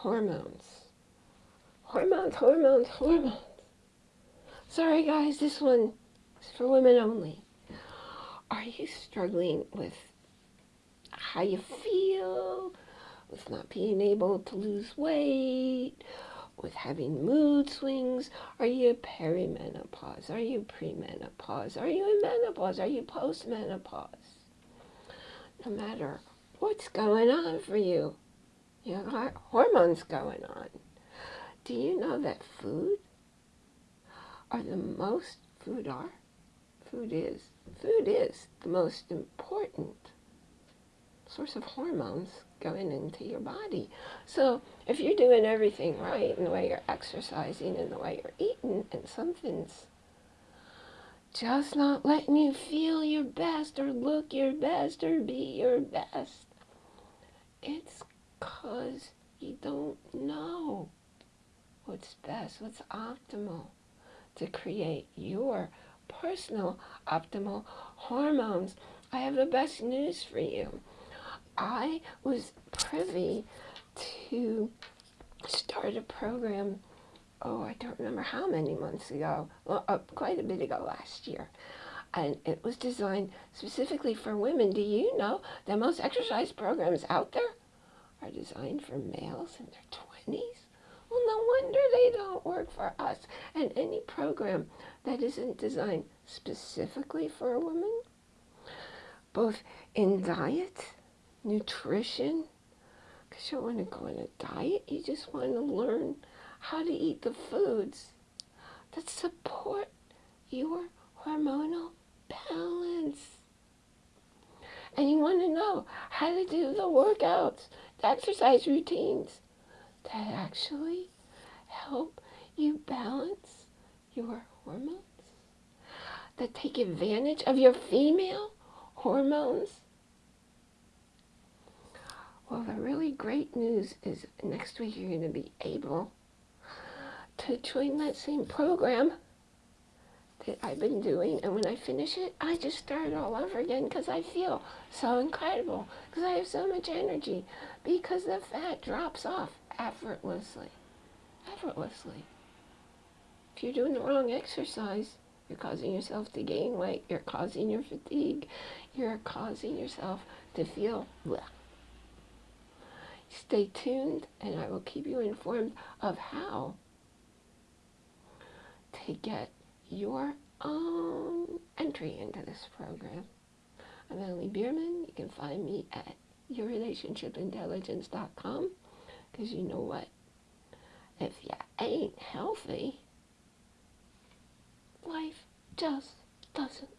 hormones. Hormones, hormones, hormones. Sorry guys, this one is for women only. Are you struggling with how you feel, with not being able to lose weight, with having mood swings? Are you perimenopause? Are you premenopause? Are you in menopause? Are you postmenopause? No matter what's going on for you, you got hormones going on. Do you know that food are the most, food are, food is, food is the most important source of hormones going into your body. So if you're doing everything right in the way you're exercising and the way you're eating and something's just not letting you feel your best or look your best or be your best, it's because you don't know what's best, what's optimal to create your personal optimal hormones. I have the best news for you. I was privy to start a program, oh, I don't remember how many months ago, well, uh, quite a bit ago last year. And it was designed specifically for women. Do you know that most exercise programs out there are designed for males in their 20s? Well, no wonder they don't work for us. And any program that isn't designed specifically for a woman, both in diet nutrition, because you don't want to go on a diet. You just want to learn how to eat the foods that support your hormonal balance. And you want to know how to do the workouts, exercise routines that actually help you balance your hormones, that take advantage of your female hormones. Well, the really great news is next week you're going to be able to join that same program that I've been doing. And when I finish it, I just start all over again because I feel so incredible, because I have so much energy, because the fat drops off effortlessly. Effortlessly. If you're doing the wrong exercise, you're causing yourself to gain weight. You're causing your fatigue. You're causing yourself to feel bleh. Stay tuned and I will keep you informed of how to get your own entry into this program. I'm Emily Bierman. You can find me at yourrelationshipintelligence.com because you know what? If you ain't healthy, life just doesn't